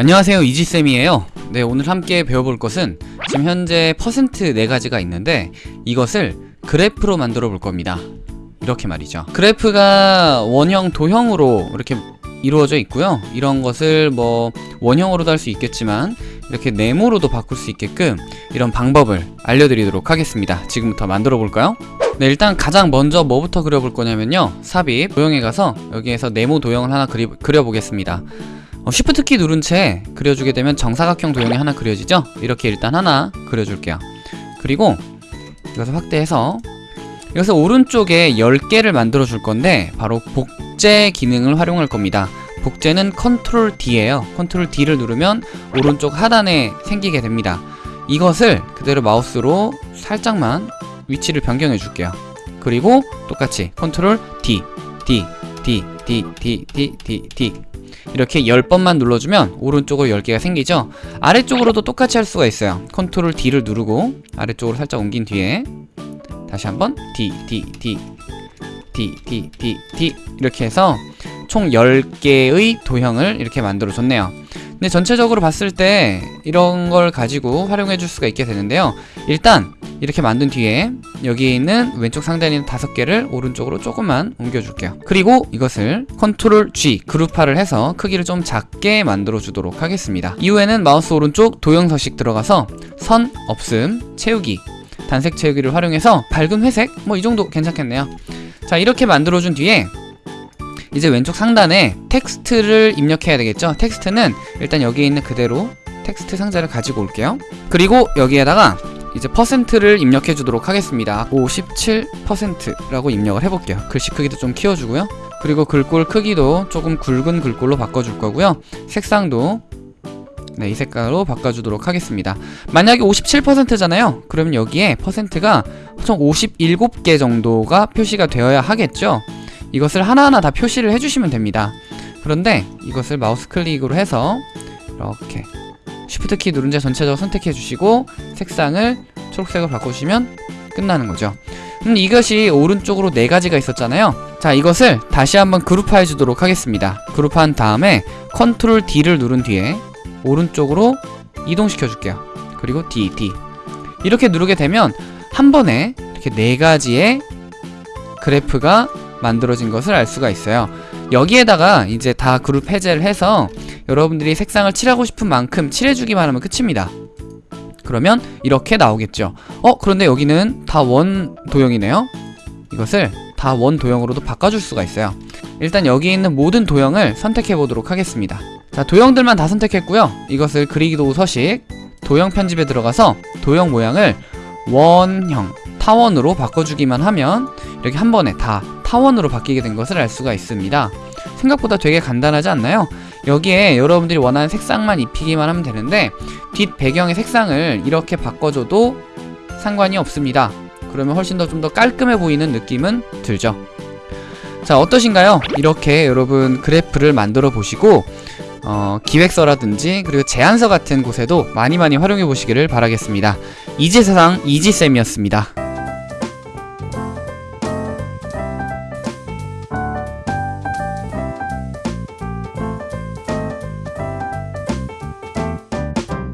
안녕하세요 이지쌤이에요. 네 오늘 함께 배워볼 것은 지금 현재 퍼센트 4가지가 있는데 이것을 그래프로 만들어 볼 겁니다. 이렇게 말이죠. 그래프가 원형 도형으로 이렇게 이루어져 있고요. 이런 것을 뭐 원형으로도 할 수 있겠지만 이렇게 네모로도 바꿀 수 있게끔 이런 방법을 알려드리도록 하겠습니다. 지금부터 만들어 볼까요? 네 일단 가장 먼저 뭐부터 그려볼 거냐면요. 삽입 도형에 가서 여기에서 네모 도형을 하나 그리, 그려보겠습니다 어, Shift 키 누른 채 그려주게 되면 정사각형 도형이 하나 그려지죠? 이렇게 일단 하나 그려줄게요. 그리고 이것을 확대해서 이것을 오른쪽에 10개를 만들어 줄 건데 바로 복제 기능을 활용할 겁니다. 복제는 컨트롤 D예요. 컨트롤 D를 누르면 오른쪽 하단에 생기게 됩니다. 이것을 그대로 마우스로 살짝만 위치를 변경해 줄게요. 그리고 똑같이 컨트롤 D D D D D D D D 이렇게 10번만 눌러주면 오른쪽으로 10개가 생기죠? 아래쪽으로도 똑같이 할 수가 있어요. 컨트롤 D를 누르고 아래쪽으로 살짝 옮긴 뒤에 다시 한번 D D D D D D D 이렇게 해서 총 10개의 도형을 이렇게 만들어 줬네요. 근데 전체적으로 봤을 때 이런 걸 가지고 활용해 줄 수가 있게 되는데요. 일단 이렇게 만든 뒤에 여기에 있는 왼쪽 상단에 있는 다섯 개를 오른쪽으로 조금만 옮겨줄게요. 그리고 이것을 컨트롤 G 그룹화를 해서 크기를 좀 작게 만들어 주도록 하겠습니다. 이후에는 마우스 오른쪽 도형 서식 들어가서 선, 없음, 채우기 단색 채우기를 활용해서 밝은 회색? 뭐 이 정도 괜찮겠네요. 자 이렇게 만들어 준 뒤에 이제 왼쪽 상단에 텍스트를 입력해야 되겠죠? 텍스트는 일단 여기에 있는 그대로 텍스트 상자를 가지고 올게요. 그리고 여기에다가 이제 퍼센트를 입력해 주도록 하겠습니다. 57%라고 입력을 해볼게요. 글씨 크기도 좀 키워주고요. 그리고 글꼴 크기도 조금 굵은 글꼴로 바꿔줄 거고요. 색상도 네, 이 색깔로 바꿔주도록 하겠습니다. 만약에 57%잖아요. 그러면 여기에 퍼센트가 총 57개 정도가 표시가 되어야 하겠죠? 이것을 하나하나 다 표시를 해주시면 됩니다. 그런데 이것을 마우스 클릭으로 해서 이렇게 쉬프트 키 누른 채 전체적으로 선택해 주시고 색상을 초록색으로 바꿔주시면 끝나는 거죠. 음, 이것이 오른쪽으로 네 가지가 있었잖아요. 자 이것을 다시 한번 그룹화해 주도록 하겠습니다. 그룹화한 다음에 컨트롤 D를 누른 뒤에 오른쪽으로 이동시켜 줄게요. 그리고 D, D. 이렇게 누르게 되면 한 번에 이렇게 네 가지의 그래프가 만들어진 것을 알 수가 있어요 여기에다가 이제 다 그룹 해제를 해서 여러분들이 색상을 칠하고 싶은 만큼 칠해주기만 하면 끝입니다. 그러면 이렇게 나오겠죠. 어? 그런데 여기는 다 원 도형이네요. 이것을 다 원 도형으로도 바꿔줄 수가 있어요. 일단 여기 있는 모든 도형을 선택해 보도록 하겠습니다. 자 도형들만 다 선택했고요. 이것을 그리기도 서식. 도형 편집에 들어가서 도형 모양을 원형 타원으로 바꿔주기만 하면 이렇게 한 번에 다 타원으로 바뀌게 된 것을 알 수가 있습니다. 생각보다 되게 간단하지 않나요? 여기에 여러분들이 원하는 색상만 입히기만 하면 되는데 뒷 배경의 색상을 이렇게 바꿔줘도 상관이 없습니다. 그러면 훨씬 더 좀더 깔끔해 보이는 느낌은 들죠. 자 어떠신가요? 이렇게 여러분 그래프를 만들어 보시고 어, 기획서라든지 그리고 제안서 같은 곳에도 많이 많이 활용해 보시기를 바라겠습니다. 이지세상 이지쌤이었습니다